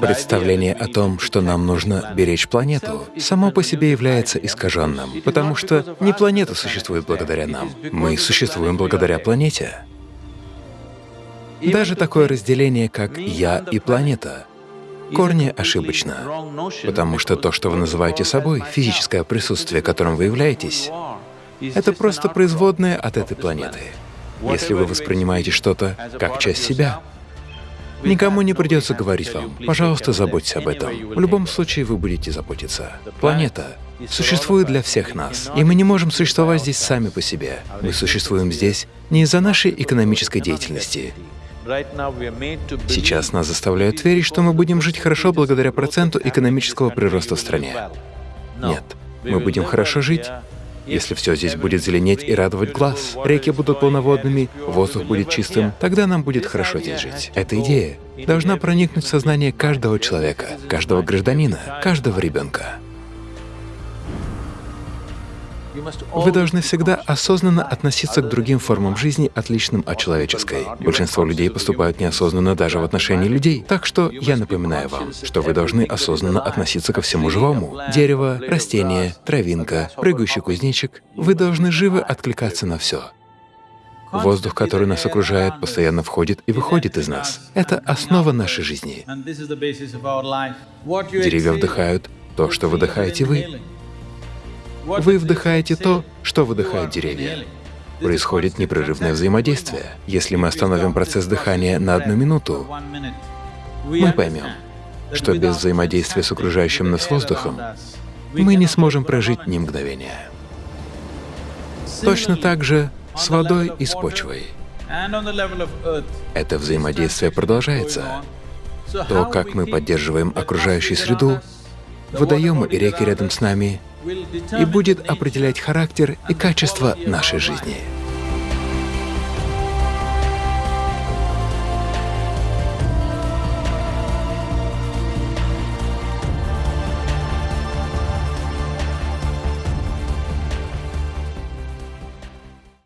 Представление о том, что нам нужно беречь планету, само по себе является искаженным, потому что не планета существует благодаря нам, мы существуем благодаря планете. Даже такое разделение, как «я» и «планета», корни ошибочно, потому что то, что вы называете собой, физическое присутствие, которым вы являетесь, это просто производное от этой планеты. Если вы воспринимаете что-то как часть себя, никому не придется говорить вам, пожалуйста, заботьтесь об этом. В любом случае вы будете заботиться. Планета существует для всех нас, и мы не можем существовать здесь сами по себе. Мы существуем здесь не из-за нашей экономической деятельности, Сейчас нас заставляют верить, что мы будем жить хорошо благодаря проценту экономического прироста в стране. Нет, мы будем хорошо жить, если все здесь будет зеленеть и радовать глаз, реки будут полноводными, воздух будет чистым, тогда нам будет хорошо здесь жить. Эта идея должна проникнуть в сознание каждого человека, каждого гражданина, каждого ребенка. Вы должны всегда осознанно относиться к другим формам жизни, отличным от человеческой. Большинство людей поступают неосознанно даже в отношении людей. Так что я напоминаю вам, что вы должны осознанно относиться ко всему живому. Дерево, растение, травинка, прыгающий кузнечик. Вы должны живо откликаться на все. Воздух, который нас окружает, постоянно входит и выходит из нас. Это основа нашей жизни. Деревья вдыхают то, что выдыхаете вы. Вы вдыхаете то, что выдыхают деревья. Происходит непрерывное взаимодействие. Если мы остановим процесс дыхания на одну минуту, мы поймем, что без взаимодействия с окружающим нас воздухом мы не сможем прожить ни мгновения. Точно так же с водой и с почвой. Это взаимодействие продолжается. То, как мы поддерживаем окружающую среду, водоемы и реки рядом с нами и будет определять характер и качество нашей жизни.